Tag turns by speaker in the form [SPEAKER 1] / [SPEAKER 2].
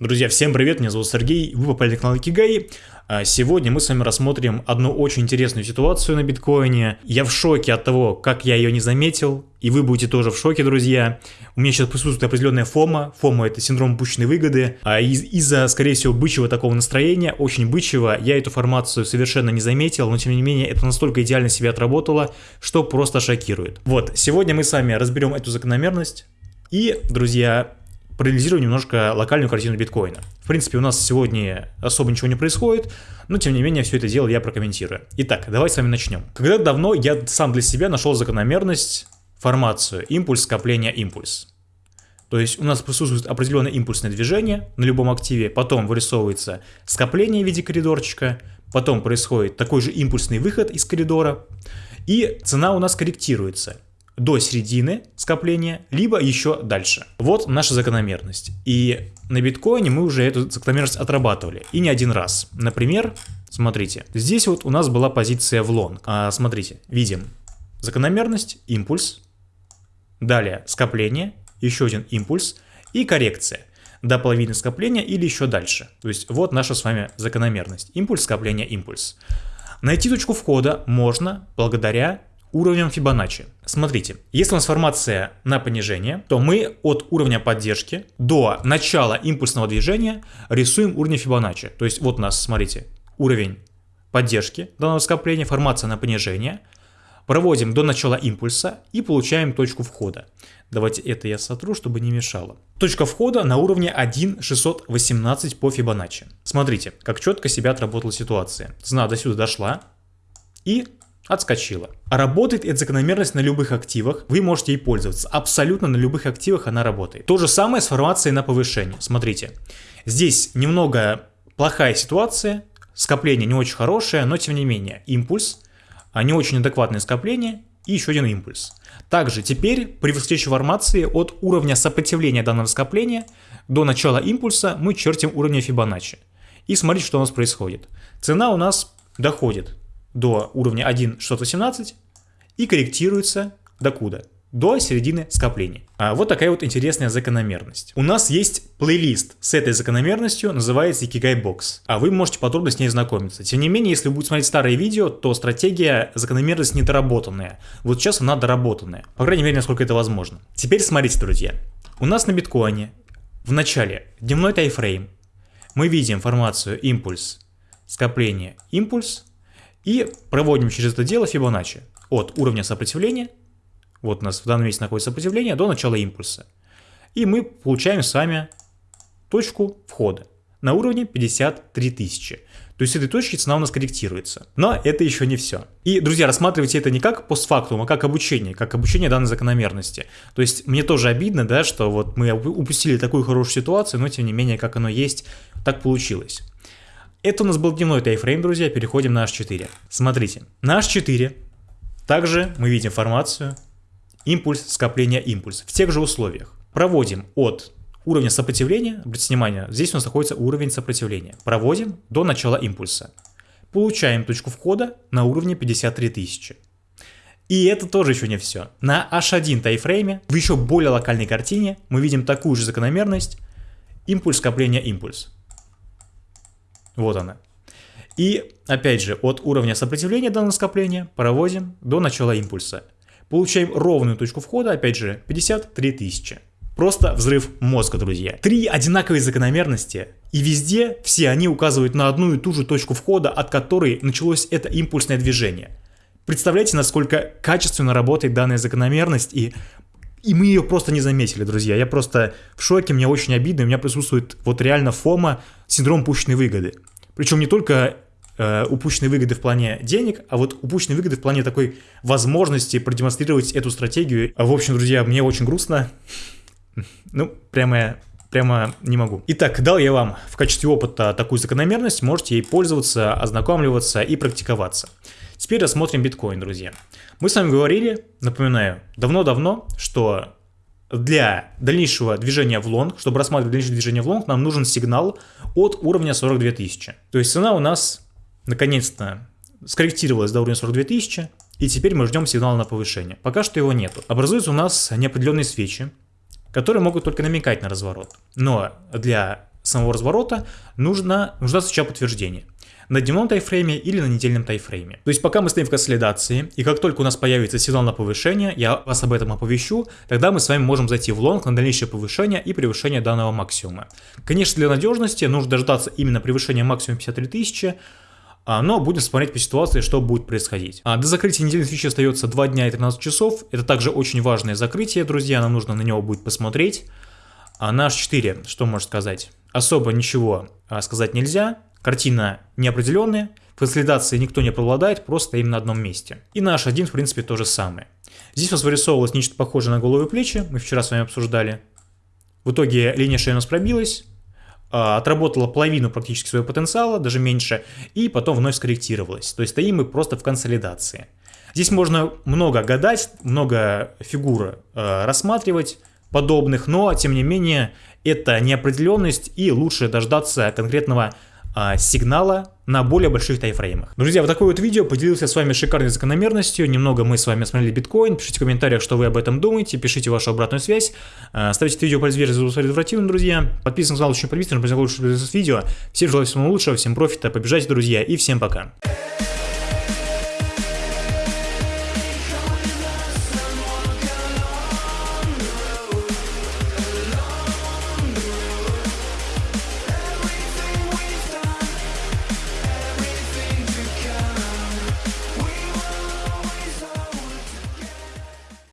[SPEAKER 1] Друзья, всем привет, меня зовут Сергей, вы попали на канал Икигай. А сегодня мы с вами рассмотрим одну очень интересную ситуацию на биткоине. Я в шоке от того, как я ее не заметил, и вы будете тоже в шоке, друзья. У меня сейчас присутствует определенная фома. Фома это синдром упущенной выгоды. А из- из-за, скорее всего, бычьего такого настроения, очень бычьего, я эту формацию совершенно не заметил, но тем не менее это настолько идеально себя отработало, что просто шокирует. Вот, сегодня мы с вами разберем эту закономерность. И, друзья, проанализируем немножко локальную картину биткоина. В принципе, у нас сегодня особо ничего не происходит, но тем не менее все это дело я прокомментирую. Итак, давайте с вами начнем. Когда давно я сам для себя нашел закономерность, формацию импульс, скопление, импульс. То есть у нас присутствует определенное импульсное движение на любом активе, потом вырисовывается скопление в виде коридорчика, потом происходит такой же импульсный выход из коридора, и цена у нас корректируется до середины скопления, либо еще дальше. Вот наша закономерность. И на биткоине мы уже эту закономерность отрабатывали. И не один раз. Например, смотрите, здесь вот у нас была позиция в лонг. А, смотрите, видим закономерность, импульс, далее скопление, еще один импульс и коррекция до половины скопления или еще дальше. То есть вот наша с вами закономерность. Импульс, скопление, импульс. Найти точку входа можно благодаря уровнем Фибоначчи. Смотрите, если у нас формация на понижение, то мы от уровня поддержки до начала импульсного движения рисуем уровень Фибоначчи. То есть вот у нас, смотрите, уровень поддержки данного скопления, формация на понижение, проводим до начала импульса и получаем точку входа. Давайте это я сотру, чтобы не мешало. Точка входа на уровне 1.618 по Фибоначчи. Смотрите, как четко себя отработала ситуация. Цена до сюда дошла и отскочила. А работает эта закономерность на любых активах, вы можете ей пользоваться. Абсолютно на любых активах она работает. То же самое с формацией на повышение. Смотрите, здесь немного плохая ситуация, скопление не очень хорошее, но тем не менее импульс, а не очень адекватное скопление и еще один импульс. Также теперь при восходящей формации от уровня сопротивления данного скопления до начала импульса мы чертим уровень Фибоначчи. И смотрите, что у нас происходит. Цена у нас доходит до уровня 1.617 и корректируется до куда? До середины скопления. А вот такая вот интересная закономерность. У нас есть плейлист с этой закономерностью, называется Ikigai Box. А вы можете подробно с ней знакомиться. Тем не менее, если вы будете смотреть старые видео, то стратегия закономерность недоработанная. Вот сейчас она доработанная. По крайней мере, насколько это возможно. Теперь смотрите, друзья. У нас на биткоине в начале дневной тайфрейм. Мы видим формацию импульс, скопление, импульс, и проводим через это дело Фибоначчи от уровня сопротивления, вот у нас в данном месте находится сопротивление, до начала импульса. И мы получаем с вами точку входа на уровне 53 тысячи. То есть с этой точки цена у нас корректируется. Но это еще не все. И, друзья, рассматривайте это не как постфактум, а как обучение, как обучение данной закономерности. То есть мне тоже обидно, да, что вот мы упустили такую хорошую ситуацию, но тем не менее, как оно есть, так получилось. Это у нас был дневной тайфрейм, друзья, переходим на H4. Смотрите, на H4 также мы видим формацию импульс, скопление, импульс в тех же условиях. Проводим от уровня сопротивления, обратите внимание, здесь у нас находится уровень сопротивления. Проводим до начала импульса. Получаем точку входа на уровне 53 тысячи. И это тоже еще не все. На H1 тайфрейме в еще более локальной картине мы видим такую же закономерность импульс, скопление, импульс. Вот она. И опять же, от уровня сопротивления данного скопления проводим до начала импульса. Получаем ровную точку входа, опять же, 53 тысячи. Просто взрыв мозга, друзья. Три одинаковые закономерности, и везде все они указывают на одну и ту же точку входа, от которой началось это импульсное движение. Представляете, насколько качественно работает данная закономерность, и, и мы ее просто не заметили, друзья. Я просто в шоке, мне очень обидно, у меня присутствует вот реально фома, синдром упущенной выгоды. Причем не только э, упущенные выгоды в плане денег, а вот упущенные выгоды в плане такой возможности продемонстрировать эту стратегию. В общем, друзья, мне очень грустно. Ну, прямо, прямо не могу. Итак, дал я вам в качестве опыта такую закономерность, можете ей пользоваться, ознакомливаться и практиковаться. Теперь рассмотрим биткоин, друзья. Мы с вами говорили, напоминаю, давно-давно, что для дальнейшего движения в лонг, чтобы рассматривать дальнейшее движение в лонг, нам нужен сигнал от уровня 42 тысячи. То есть цена у нас наконец-то скорректировалась до уровня 42 тысячи, и теперь мы ждем сигнала на повышение. Пока что его нету. Образуются у нас неопределенные свечи, которые могут только намекать на разворот. Но для самого разворота нужно, нужно сначала подтверждение на дневном тайфрейме или на недельном тайфрейме. То есть пока мы стоим в консолидации, и как только у нас появится сигнал на повышение, я вас об этом оповещу, тогда мы с вами можем зайти в лонг на дальнейшее повышение и превышение данного максимума. Конечно, для надежности нужно дождаться именно превышения максимума 53 тысячи, а, но будем смотреть по ситуации, что будет происходить. А, до закрытия недельной фичи остается 2 дня и 13 часов. Это также очень важное закрытие, друзья, нам нужно на него будет посмотреть. А на H4, что можно сказать? Особо ничего сказать нельзя. Картина неопределенная, консолидации никто не преобладает, просто стоим на одном месте. И на H1 в принципе то же самое. Здесь у нас вырисовывалось нечто похожее на голову и плечи, мы вчера с вами обсуждали. В итоге линия шеи у нас пробилась, а, отработала половину практически своего потенциала, даже меньше, и потом вновь скорректировалась. То есть стоим мы просто в консолидации. Здесь можно много гадать, много фигур э, рассматривать подобных, но тем не менее это неопределенность и лучше дождаться конкретного сигнала на более больших тайфреймах. Друзья, вот такое вот видео, поделился с вами шикарной закономерностью, немного мы с вами смотрели биткоин, пишите в комментариях, что вы об этом думаете, пишите вашу обратную связь, а, ставьте это видео по версии за друзья, подписывайтесь на канал, очень подписывайтесь, чтобы лучше видео, всем желаю всего лучшего, всем профита, побежайте, друзья, и всем пока.